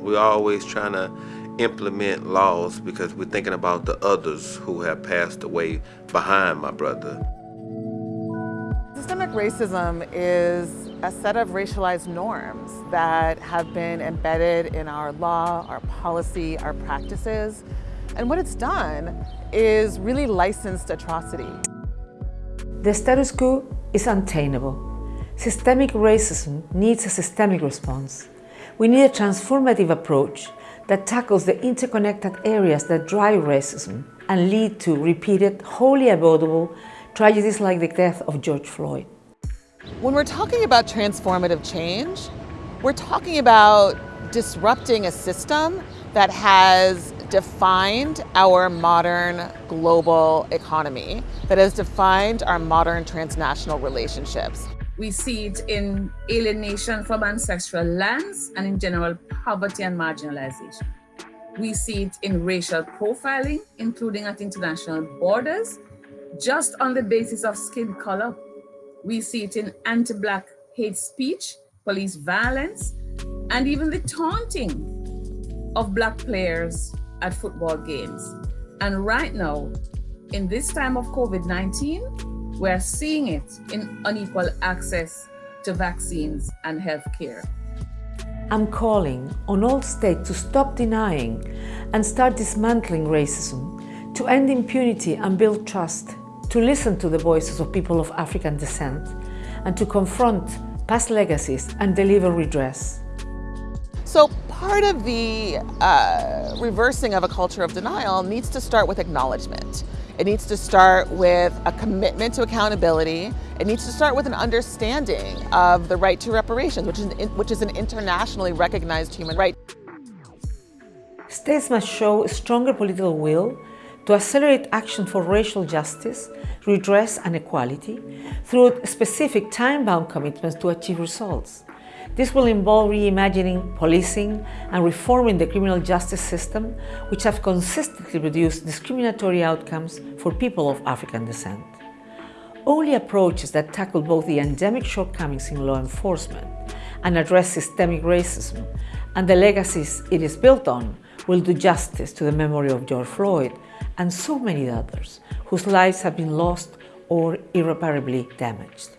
We're always trying to implement laws because we're thinking about the others who have passed away behind my brother. Systemic racism is a set of racialized norms that have been embedded in our law, our policy, our practices. And what it's done is really licensed atrocity. The status quo is untenable. Systemic racism needs a systemic response. We need a transformative approach that tackles the interconnected areas that drive racism and lead to repeated, wholly avoidable tragedies like the death of George Floyd. When we're talking about transformative change, we're talking about disrupting a system that has defined our modern global economy, that has defined our modern transnational relationships. We see it in alienation from ancestral lands and in general poverty and marginalization. We see it in racial profiling, including at international borders, just on the basis of skin color. We see it in anti-Black hate speech, police violence, and even the taunting of Black players at football games. And right now, in this time of COVID-19, we're seeing it in unequal access to vaccines and health care. I'm calling on all states to stop denying and start dismantling racism, to end impunity and build trust, to listen to the voices of people of African descent, and to confront past legacies and deliver redress. So part of the uh, reversing of a culture of denial needs to start with acknowledgement. It needs to start with a commitment to accountability. It needs to start with an understanding of the right to reparations, which is, which is an internationally recognized human right. States must show a stronger political will to accelerate action for racial justice, redress and equality through specific time-bound commitments to achieve results. This will involve reimagining policing and reforming the criminal justice system, which have consistently produced discriminatory outcomes for people of African descent. Only approaches that tackle both the endemic shortcomings in law enforcement and address systemic racism and the legacies it is built on will do justice to the memory of George Floyd and so many others whose lives have been lost or irreparably damaged.